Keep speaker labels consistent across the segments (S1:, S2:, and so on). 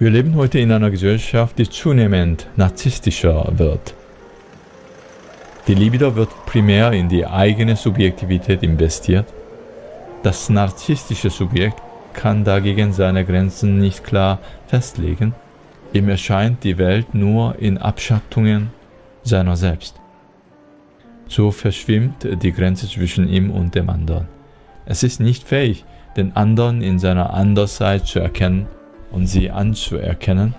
S1: Wir leben heute in einer Gesellschaft, die zunehmend narzisstischer wird. Die Libido wird primär in die eigene Subjektivität investiert. Das narzisstische Subjekt kann dagegen seine Grenzen nicht klar festlegen. Ihm erscheint die Welt nur in Abschattungen seiner selbst. So verschwimmt die Grenze zwischen ihm und dem anderen. Es ist nicht fähig, den anderen in seiner Andersheit zu erkennen und sie anzuerkennen.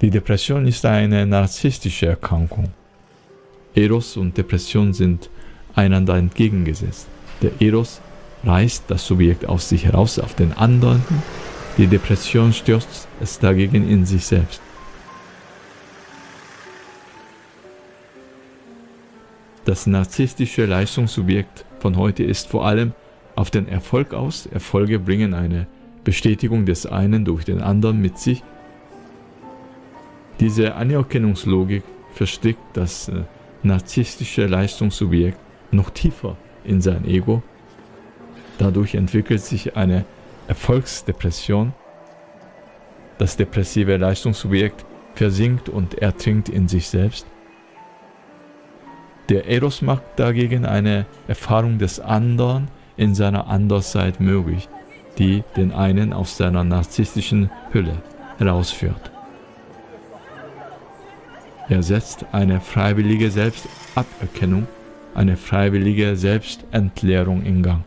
S1: Die Depression ist eine narzisstische Erkrankung. Eros und Depression sind einander entgegengesetzt. Der Eros reißt das Subjekt aus sich heraus auf den anderen, die Depression stürzt es dagegen in sich selbst. Das narzisstische Leistungssubjekt von heute ist vor allem auf den Erfolg aus. Erfolge bringen eine Bestätigung des einen durch den anderen mit sich. Diese Anerkennungslogik verstrickt das äh, narzisstische Leistungssubjekt noch tiefer in sein Ego. Dadurch entwickelt sich eine Erfolgsdepression. Das depressive Leistungssubjekt versinkt und ertrinkt in sich selbst. Der Eros macht dagegen eine Erfahrung des anderen in seiner Andersseite möglich, die den einen aus seiner narzisstischen Hülle herausführt. Er setzt eine freiwillige Selbstaberkennung, eine freiwillige Selbstentleerung in Gang.